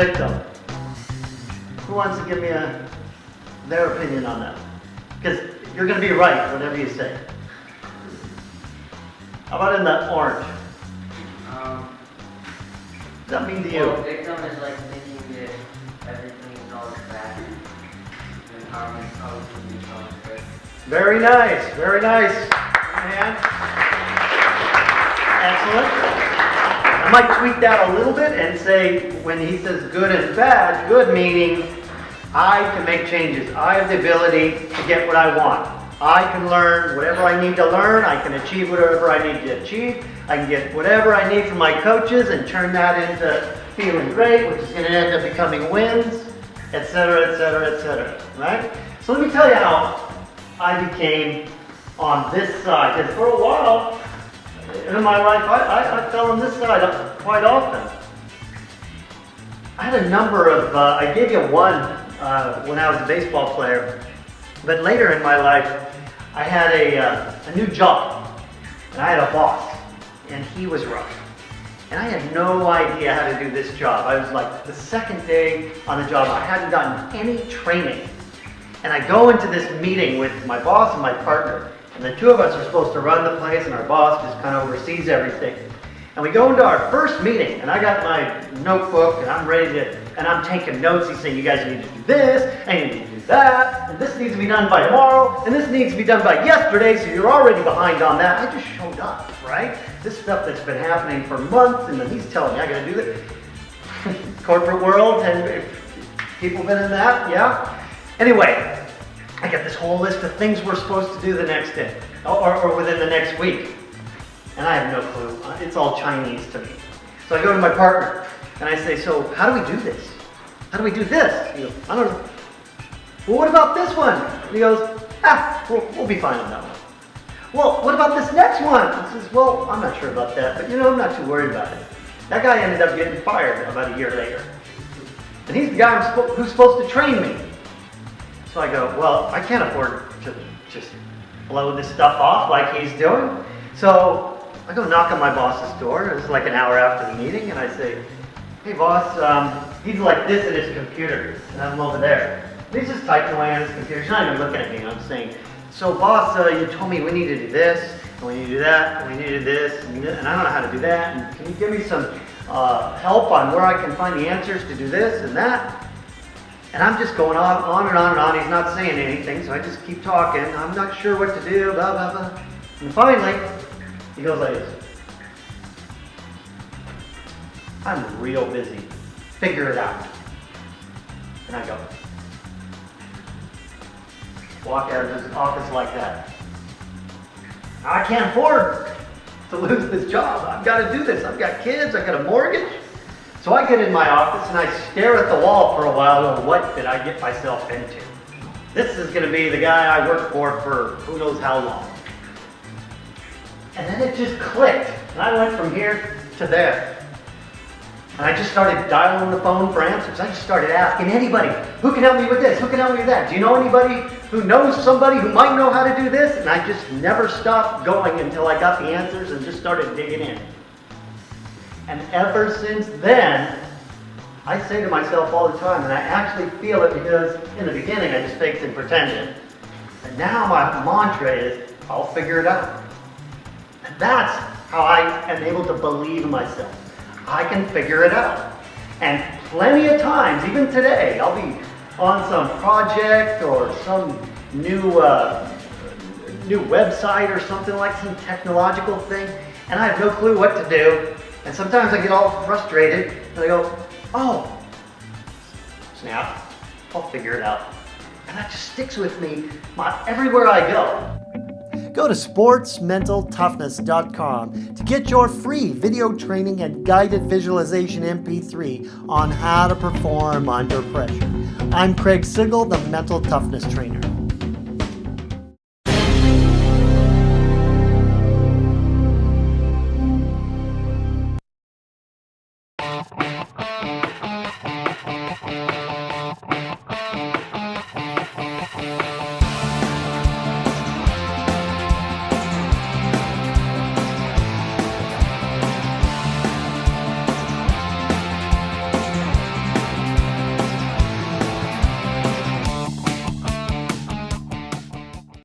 Victim. Who wants to give me a, their opinion on that? Because you're going to be right, whatever you say. How about in the orange? Um, What does that mean to well, you? victim is like thinking that everything is always bad. And empowerment always going to be always good. Very nice, very nice. Man. Excellent. I might tweak that a little bit and say when he says good and bad, good meaning I can make changes. I have the ability to get what I want. I can learn whatever I need to learn. I can achieve whatever I need to achieve. I can get whatever I need from my coaches and turn that into feeling great, which is going to end up becoming wins, etc., etc., etc. Right? So let me tell you how I became on this side. Because for a while in my life, I, I, I fell on this side quite often. I had a number of, uh, I gave you one uh, when I was a baseball player, but later in my life, I had a, uh, a new job, and I had a boss, and he was rough. And I had no idea how to do this job. I was like the second day on the job, I hadn't gotten any training. And I go into this meeting with my boss and my partner, and the two of us are supposed to run the place, and our boss just kind of oversees everything. And we go into our first meeting, and I got my notebook, and I'm ready to, and I'm taking notes. He's saying, you guys need to do this, and you need to do that, and this needs to be done by tomorrow, and this needs to be done by yesterday, so you're already behind on that. I just showed up, right? This stuff that's been happening for months, and then he's telling me I gotta do this. Corporate world, and people been in that, yeah? Anyway, I got this whole list of things we're supposed to do the next day, or, or within the next week. And I have no clue. Uh, It's all Chinese to me. So I go to my partner and I say, so how do we do this? How do we do this? He goes, I don't know. Well, what about this one? And he goes, ah, we'll, we'll be fine on that one. Well, what about this next one? He says, well, I'm not sure about that, but you know, I'm not too worried about it. That guy ended up getting fired about a year later. And he's the guy who's supposed to train me. So I go, well, I can't afford to just blow this stuff off like he's doing. So I go knock on my boss's door. It's like an hour after the meeting, and I say, hey boss, um, he's like this at his computer, and I'm over there. And he's just typing away on his computer. He's not even looking at me. I'm saying, so boss, uh, you told me we need to do this, and we need to do that, and we need to do this, and, and I don't know how to do that. And can you give me some uh, help on where I can find the answers to do this and that? And I'm just going on, on and on and on. He's not saying anything, so I just keep talking. I'm not sure what to do, blah, blah, blah. And finally, he goes like. I'm real busy. Figure it out. And I go. Walk out of his office like that. I can't afford to lose this job. I've got to do this. I've got kids. I've got a mortgage. So I get in my office and I stare at the wall for a while going, what did I get myself into? This is going to be the guy I worked for for who knows how long. And then it just clicked. And I went from here to there. And I just started dialing the phone for answers. I just started asking anybody, who can help me with this? Who can help me with that? Do you know anybody who knows somebody who might know how to do this? And I just never stopped going until I got the answers and just started digging in. And ever since then, I say to myself all the time, and I actually feel it because in the beginning I just faked and pretended. And now my mantra is, I'll figure it out. And that's how I am able to believe in myself. I can figure it out. And plenty of times, even today, I'll be on some project or some new uh, new website or something like some technological thing, and I have no clue what to do. And sometimes I get all frustrated, and I go, "Oh, snap! I'll figure it out." And that just sticks with me my, everywhere I go. Go to sportsmentaltoughness.com to get your free video training and guided visualization MP3 on how to perform under pressure. I'm Craig Sigl, the Mental Toughness Trainer.